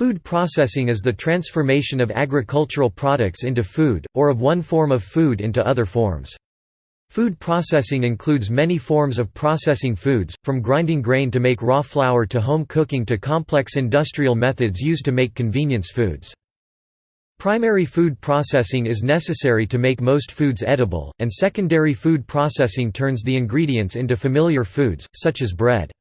Food processing is the transformation of agricultural products into food, or of one form of food into other forms. Food processing includes many forms of processing foods, from grinding grain to make raw flour to home cooking to complex industrial methods used to make convenience foods. Primary food processing is necessary to make most foods edible, and secondary food processing turns the ingredients into familiar foods, such as bread.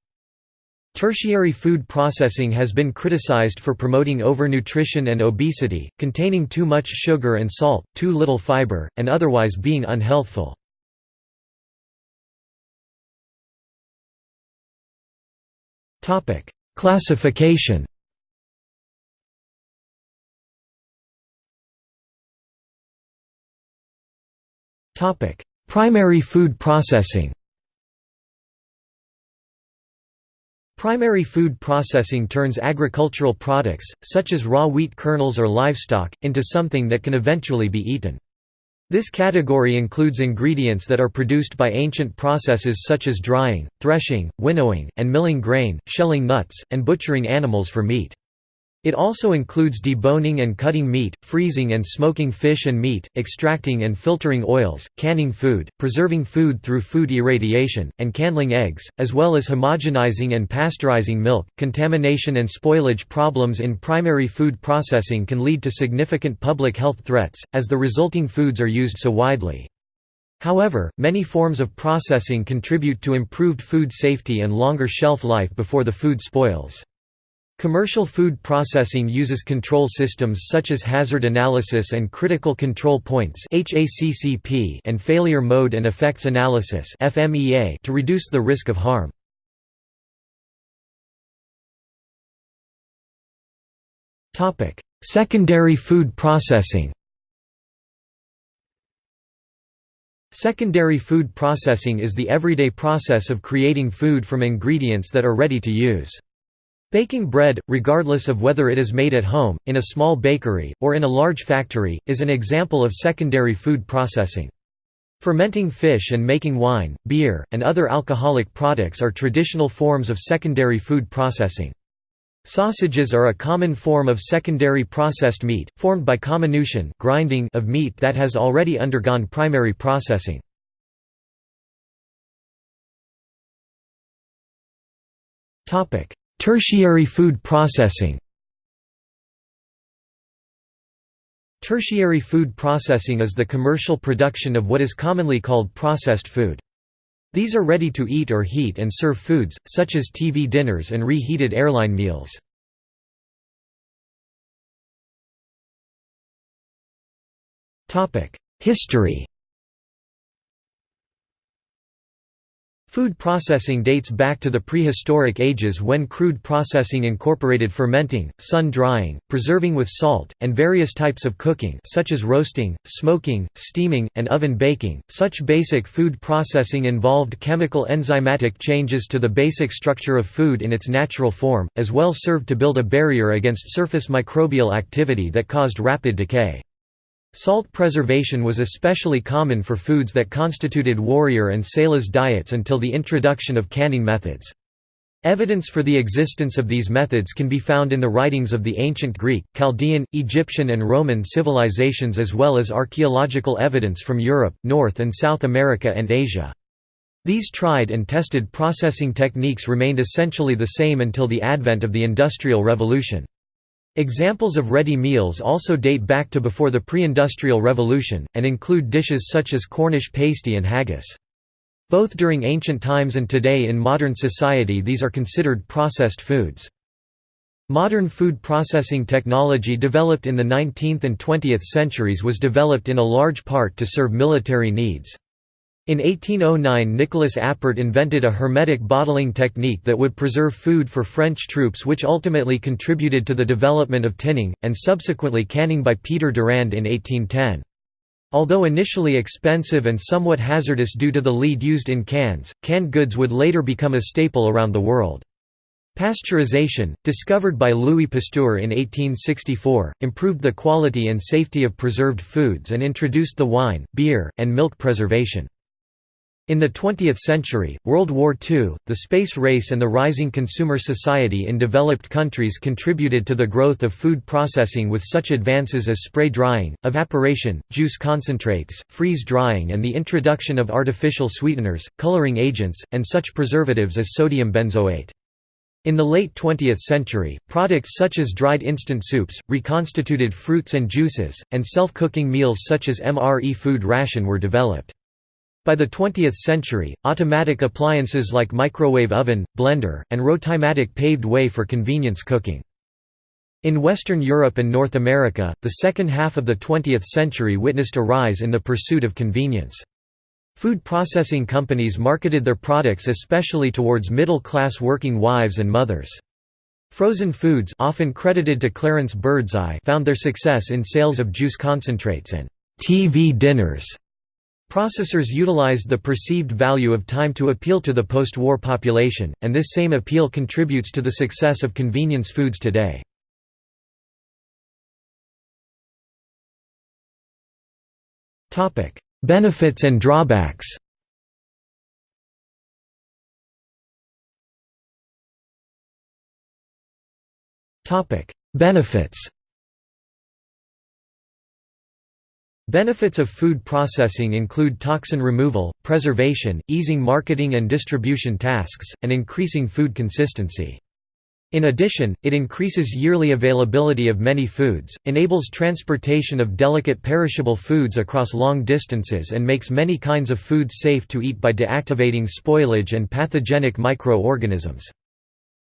Tertiary food processing has been criticized for promoting overnutrition and obesity, containing too much sugar and salt, too little fiber, and otherwise being unhealthful. Classification Primary food processing Primary food processing turns agricultural products, such as raw wheat kernels or livestock, into something that can eventually be eaten. This category includes ingredients that are produced by ancient processes such as drying, threshing, winnowing, and milling grain, shelling nuts, and butchering animals for meat. It also includes deboning and cutting meat, freezing and smoking fish and meat, extracting and filtering oils, canning food, preserving food through food irradiation, and candling eggs, as well as homogenizing and pasteurizing milk. Contamination and spoilage problems in primary food processing can lead to significant public health threats, as the resulting foods are used so widely. However, many forms of processing contribute to improved food safety and longer shelf life before the food spoils. Commercial food processing uses control systems such as hazard analysis and critical control points and failure mode and effects analysis to reduce the risk of harm. Secondary food processing Secondary food processing is the everyday process of creating food from ingredients that are ready to use. Baking bread, regardless of whether it is made at home, in a small bakery, or in a large factory, is an example of secondary food processing. Fermenting fish and making wine, beer, and other alcoholic products are traditional forms of secondary food processing. Sausages are a common form of secondary processed meat, formed by comminution grinding of meat that has already undergone primary processing. Tertiary food processing Tertiary food processing is the commercial production of what is commonly called processed food. These are ready to eat or heat and serve foods, such as TV dinners and reheated airline meals. History Food processing dates back to the prehistoric ages when crude processing incorporated fermenting, sun-drying, preserving with salt, and various types of cooking such as roasting, smoking, steaming, and oven baking. Such basic food processing involved chemical enzymatic changes to the basic structure of food in its natural form, as well served to build a barrier against surface microbial activity that caused rapid decay. Salt preservation was especially common for foods that constituted warrior and sailors' diets until the introduction of canning methods. Evidence for the existence of these methods can be found in the writings of the ancient Greek, Chaldean, Egyptian and Roman civilizations as well as archaeological evidence from Europe, North and South America and Asia. These tried and tested processing techniques remained essentially the same until the advent of the Industrial Revolution. Examples of ready meals also date back to before the pre-industrial revolution, and include dishes such as Cornish pasty and haggis. Both during ancient times and today in modern society these are considered processed foods. Modern food processing technology developed in the 19th and 20th centuries was developed in a large part to serve military needs. In 1809 Nicolas Appert invented a hermetic bottling technique that would preserve food for French troops which ultimately contributed to the development of tinning, and subsequently canning by Peter Durand in 1810. Although initially expensive and somewhat hazardous due to the lead used in cans, canned goods would later become a staple around the world. Pasteurization, discovered by Louis Pasteur in 1864, improved the quality and safety of preserved foods and introduced the wine, beer, and milk preservation. In the 20th century, World War II, the space race and the rising consumer society in developed countries contributed to the growth of food processing with such advances as spray drying, evaporation, juice concentrates, freeze drying and the introduction of artificial sweeteners, coloring agents, and such preservatives as sodium benzoate. In the late 20th century, products such as dried instant soups, reconstituted fruits and juices, and self-cooking meals such as MRE food ration were developed. By the 20th century, automatic appliances like microwave oven, blender, and Rotimatic paved way for convenience cooking. In Western Europe and North America, the second half of the 20th century witnessed a rise in the pursuit of convenience. Food processing companies marketed their products especially towards middle-class working wives and mothers. Frozen foods often credited to Clarence Birdseye found their success in sales of juice concentrates and TV dinners Processors utilized the perceived value of time to appeal to the post-war population, and this same appeal contributes to the success of convenience foods today. Benefits and drawbacks Benefits Benefits of food processing include toxin removal, preservation, easing marketing and distribution tasks, and increasing food consistency. In addition, it increases yearly availability of many foods, enables transportation of delicate perishable foods across long distances and makes many kinds of foods safe to eat by deactivating spoilage and pathogenic microorganisms.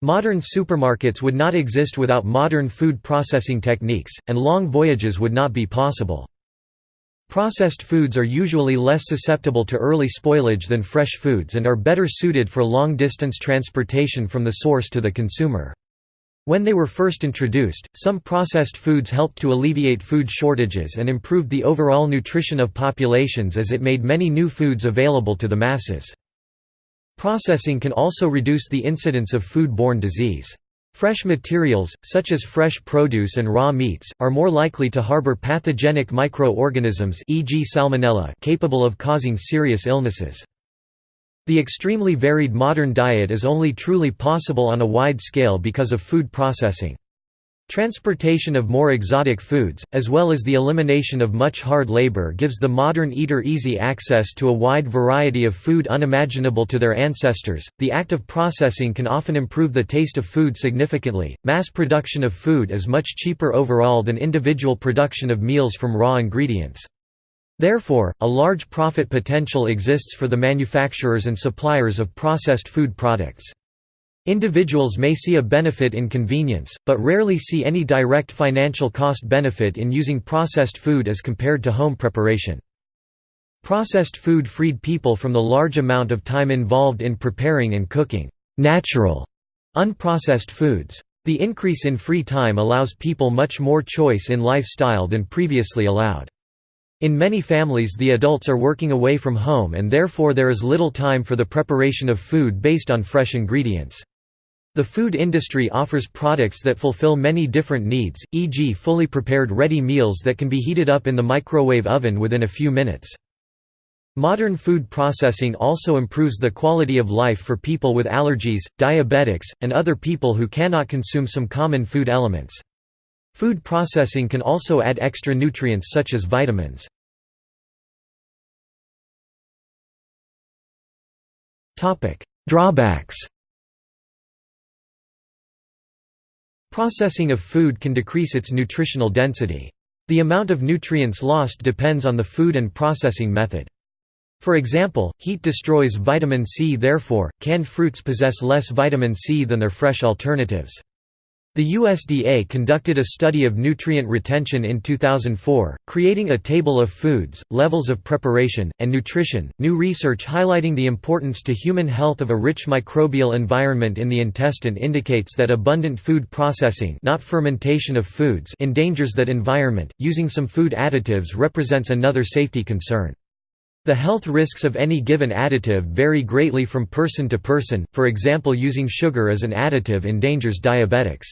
Modern supermarkets would not exist without modern food processing techniques, and long voyages would not be possible. Processed foods are usually less susceptible to early spoilage than fresh foods and are better suited for long-distance transportation from the source to the consumer. When they were first introduced, some processed foods helped to alleviate food shortages and improved the overall nutrition of populations as it made many new foods available to the masses. Processing can also reduce the incidence of food-borne disease. Fresh materials, such as fresh produce and raw meats, are more likely to harbor pathogenic microorganisms e.g. salmonella capable of causing serious illnesses. The extremely varied modern diet is only truly possible on a wide scale because of food processing. Transportation of more exotic foods, as well as the elimination of much hard labor gives the modern eater easy access to a wide variety of food unimaginable to their ancestors. The act of processing can often improve the taste of food significantly. Mass production of food is much cheaper overall than individual production of meals from raw ingredients. Therefore, a large profit potential exists for the manufacturers and suppliers of processed food products. Individuals may see a benefit in convenience, but rarely see any direct financial cost benefit in using processed food as compared to home preparation. Processed food freed people from the large amount of time involved in preparing and cooking natural, unprocessed foods. The increase in free time allows people much more choice in lifestyle than previously allowed. In many families the adults are working away from home and therefore there is little time for the preparation of food based on fresh ingredients. The food industry offers products that fulfill many different needs, e.g. fully prepared ready meals that can be heated up in the microwave oven within a few minutes. Modern food processing also improves the quality of life for people with allergies, diabetics, and other people who cannot consume some common food elements. Food processing can also add extra nutrients such as vitamins. Drawbacks Processing of food can decrease its nutritional density. The amount of nutrients lost depends on the food and processing method. For example, heat destroys vitamin C therefore, canned fruits possess less vitamin C than their fresh alternatives. The USDA conducted a study of nutrient retention in 2004, creating a table of foods, levels of preparation, and nutrition. New research highlighting the importance to human health of a rich microbial environment in the intestine indicates that abundant food processing, not fermentation of foods, endangers that environment. Using some food additives represents another safety concern. The health risks of any given additive vary greatly from person to person, for example using sugar as an additive endangers diabetics.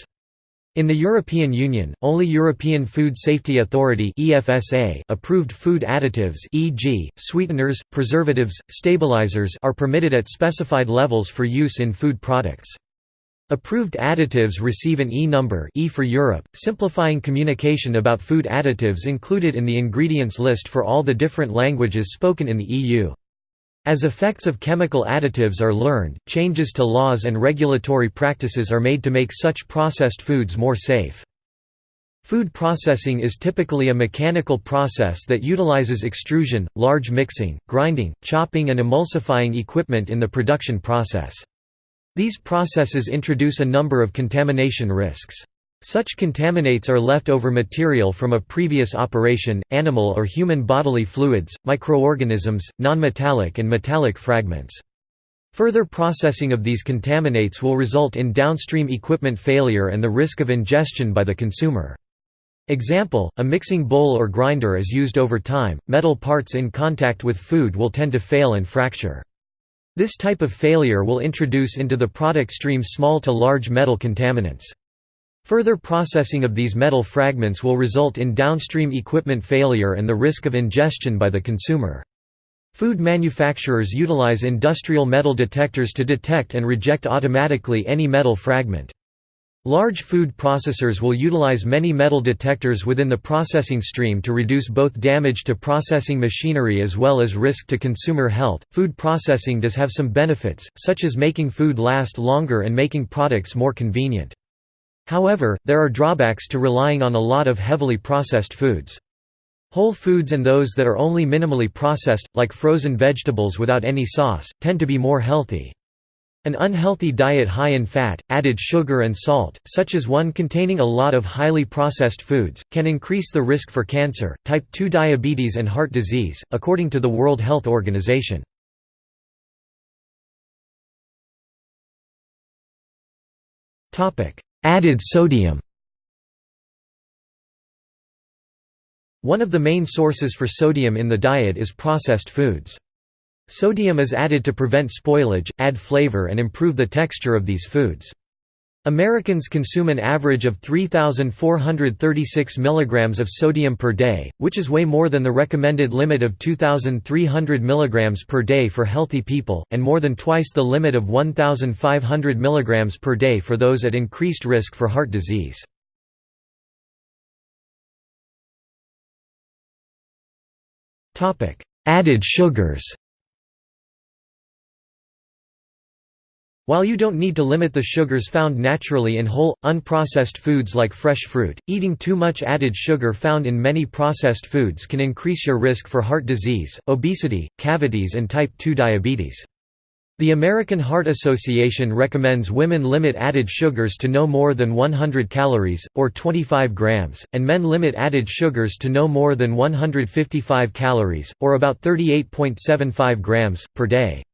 In the European Union, only European Food Safety Authority (EFSA) approved food additives, e.g., sweeteners, preservatives, stabilizers, are permitted at specified levels for use in food products. Approved additives receive an E number e for Europe, simplifying communication about food additives included in the ingredients list for all the different languages spoken in the EU. As effects of chemical additives are learned, changes to laws and regulatory practices are made to make such processed foods more safe. Food processing is typically a mechanical process that utilizes extrusion, large mixing, grinding, chopping and emulsifying equipment in the production process. These processes introduce a number of contamination risks. Such contaminates are leftover material from a previous operation, animal or human bodily fluids, microorganisms, nonmetallic and metallic fragments. Further processing of these contaminates will result in downstream equipment failure and the risk of ingestion by the consumer. Example, a mixing bowl or grinder is used over time, metal parts in contact with food will tend to fail and fracture. This type of failure will introduce into the product stream small to large metal contaminants. Further processing of these metal fragments will result in downstream equipment failure and the risk of ingestion by the consumer. Food manufacturers utilize industrial metal detectors to detect and reject automatically any metal fragment. Large food processors will utilize many metal detectors within the processing stream to reduce both damage to processing machinery as well as risk to consumer health. Food processing does have some benefits, such as making food last longer and making products more convenient. However, there are drawbacks to relying on a lot of heavily processed foods. Whole foods and those that are only minimally processed, like frozen vegetables without any sauce, tend to be more healthy. An unhealthy diet high in fat, added sugar and salt, such as one containing a lot of highly processed foods, can increase the risk for cancer, type 2 diabetes and heart disease, according to the World Health Organization. Added sodium One of the main sources for sodium in the diet is processed foods. Sodium is added to prevent spoilage, add flavor and improve the texture of these foods. Americans consume an average of 3,436 mg of sodium per day, which is way more than the recommended limit of 2,300 mg per day for healthy people, and more than twice the limit of 1,500 mg per day for those at increased risk for heart disease. Added sugars While you don't need to limit the sugars found naturally in whole, unprocessed foods like fresh fruit, eating too much added sugar found in many processed foods can increase your risk for heart disease, obesity, cavities and type 2 diabetes. The American Heart Association recommends women limit added sugars to no more than 100 calories, or 25 grams, and men limit added sugars to no more than 155 calories, or about 38.75 grams, per day.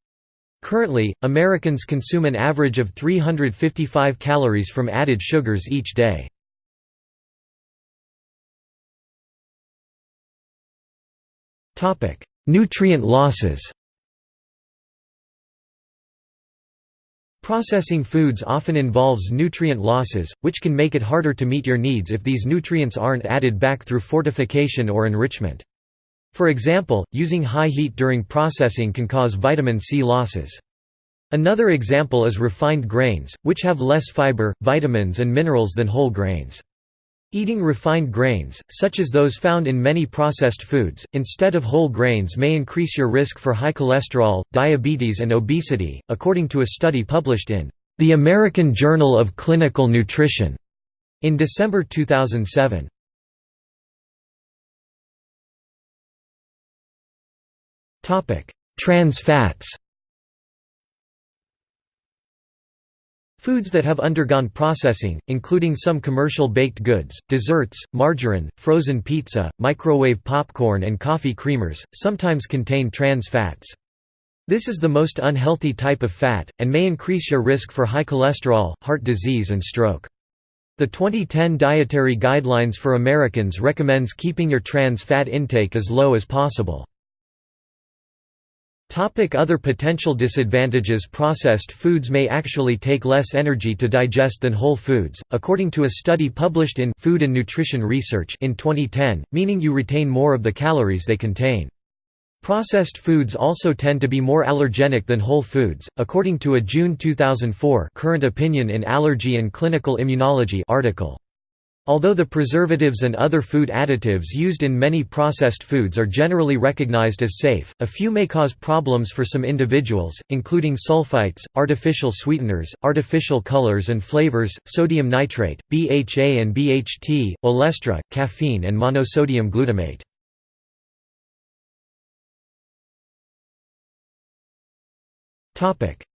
Currently, Americans consume an average of 355 calories from added sugars each day. Nutrient losses Processing foods often involves nutrient losses, which can make it harder to meet your needs if these nutrients aren't added back through fortification or enrichment. For example, using high heat during processing can cause vitamin C losses. Another example is refined grains, which have less fiber, vitamins and minerals than whole grains. Eating refined grains, such as those found in many processed foods, instead of whole grains may increase your risk for high cholesterol, diabetes and obesity, according to a study published in The American Journal of Clinical Nutrition in December 2007. Trans fats Foods that have undergone processing, including some commercial baked goods, desserts, margarine, frozen pizza, microwave popcorn and coffee creamers, sometimes contain trans fats. This is the most unhealthy type of fat, and may increase your risk for high cholesterol, heart disease and stroke. The 2010 Dietary Guidelines for Americans recommends keeping your trans fat intake as low as possible. Topic Other potential disadvantages Processed foods may actually take less energy to digest than whole foods, according to a study published in Food and Nutrition Research in 2010, meaning you retain more of the calories they contain. Processed foods also tend to be more allergenic than whole foods, according to a June 2004 Current Opinion in Allergy and Clinical Immunology article. Although the preservatives and other food additives used in many processed foods are generally recognized as safe, a few may cause problems for some individuals, including sulfites, artificial sweeteners, artificial colors and flavors, sodium nitrate, BHA and BHT, olestra, caffeine and monosodium glutamate.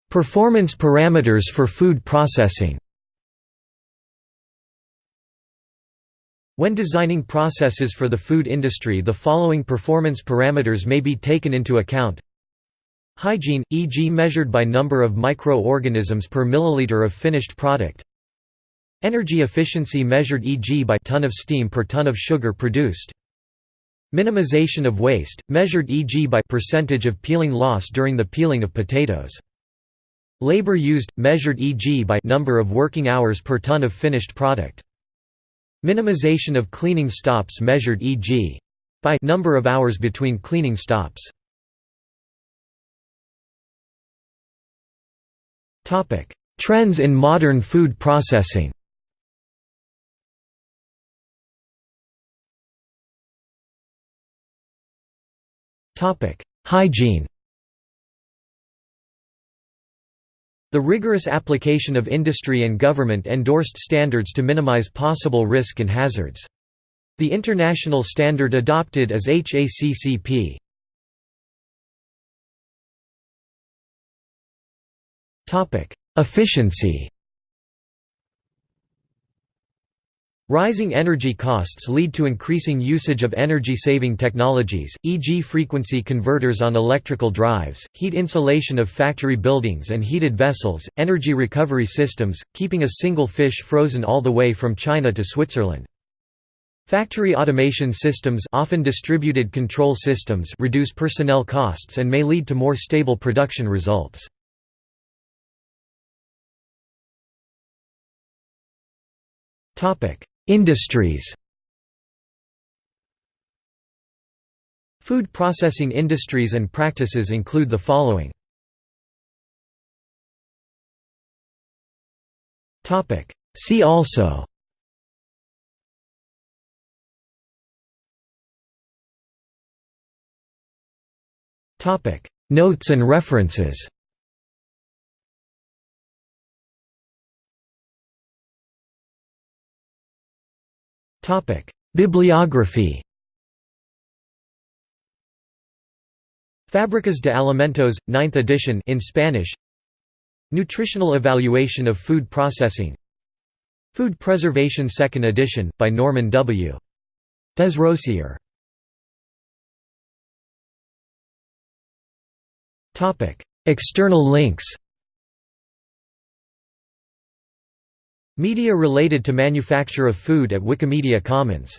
Performance parameters for food processing When designing processes for the food industry the following performance parameters may be taken into account Hygiene, e.g. measured by number of microorganisms per milliliter of finished product Energy efficiency measured e.g. by ton of steam per ton of sugar produced Minimization of waste, measured e.g. by percentage of peeling loss during the peeling of potatoes Labor used, measured e.g. by number of working hours per ton of finished product Minimization of cleaning stops measured e.g. by number of hours between cleaning stops. Trends in modern food processing. Hygiene. The rigorous application of industry and government-endorsed standards to minimize possible risk and hazards. The international standard adopted is HACCP. Efficiency Rising energy costs lead to increasing usage of energy-saving technologies, e.g. frequency converters on electrical drives, heat insulation of factory buildings and heated vessels, energy recovery systems, keeping a single fish frozen all the way from China to Switzerland. Factory automation systems often distributed control systems reduce personnel costs and may lead to more stable production results. Topic: Industries. Food processing industries and practices include the following. See also. Notes and references Topic: Bibliography. Fábricas de Alimentos, 9th edition in Spanish. Nutritional Evaluation of Food Processing. Food Preservation 2nd edition by Norman W. Desrosiers. Topic: External links. Media related to manufacture of food at Wikimedia Commons